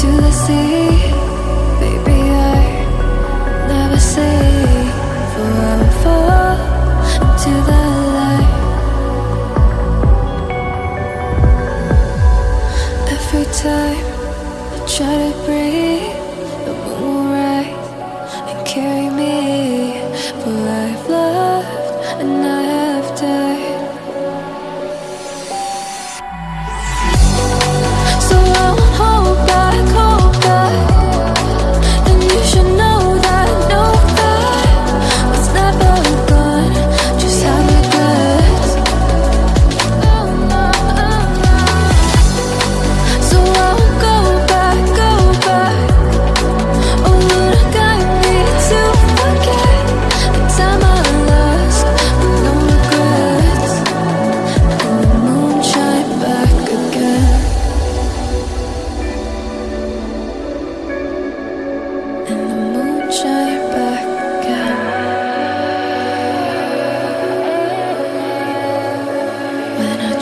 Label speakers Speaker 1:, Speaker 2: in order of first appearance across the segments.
Speaker 1: to the sea. Baby, I never for I will fall into the light. Every time I try to breathe, the moon will rise and carry me.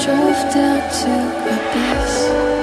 Speaker 1: drove down to abyss